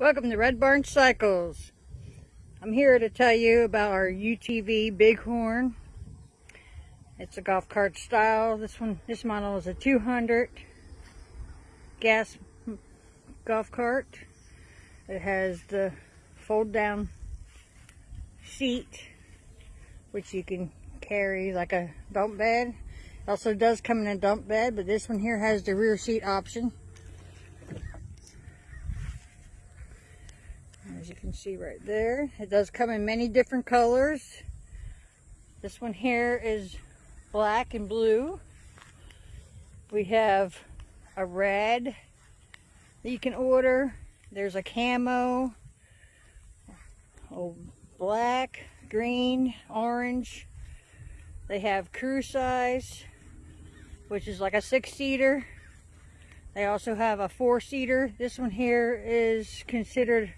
Welcome to Red Barn Cycles. I'm here to tell you about our UTV Bighorn. It's a golf cart style. This one, this model is a 200 gas golf cart. It has the fold down seat, which you can carry like a dump bed. It also does come in a dump bed, but this one here has the rear seat option. You can see right there. It does come in many different colors. This one here is black and blue. We have a red that you can order. There's a camo, oh, black, green, orange. They have crew size, which is like a six-seater. They also have a four-seater. This one here is considered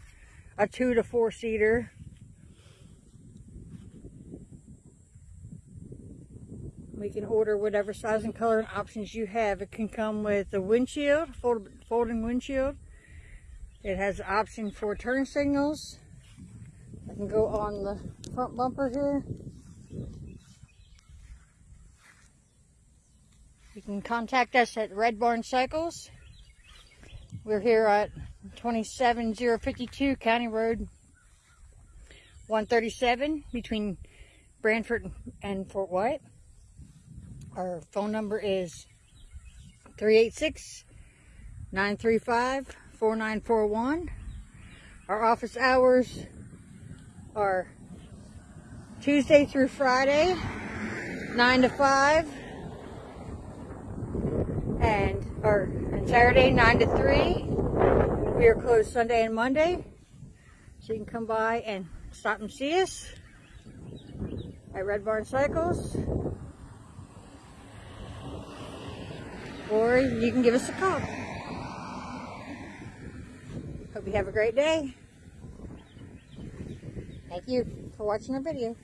a two to four seater. We can order whatever size and color and options you have. It can come with a windshield, fold, folding windshield. It has option for turn signals. I can go on the front bumper here. You can contact us at Red Barn Cycles. We're here at 27052 County Road 137 between Branford and Fort White. Our phone number is 386 935 4941. Our office hours are Tuesday through Friday, 9 to 5, and or and Saturday, 9 to 3. We are closed Sunday and Monday, so you can come by and stop and see us at Red Barn Cycles. Or you can give us a call. Hope you have a great day. Thank you for watching our video.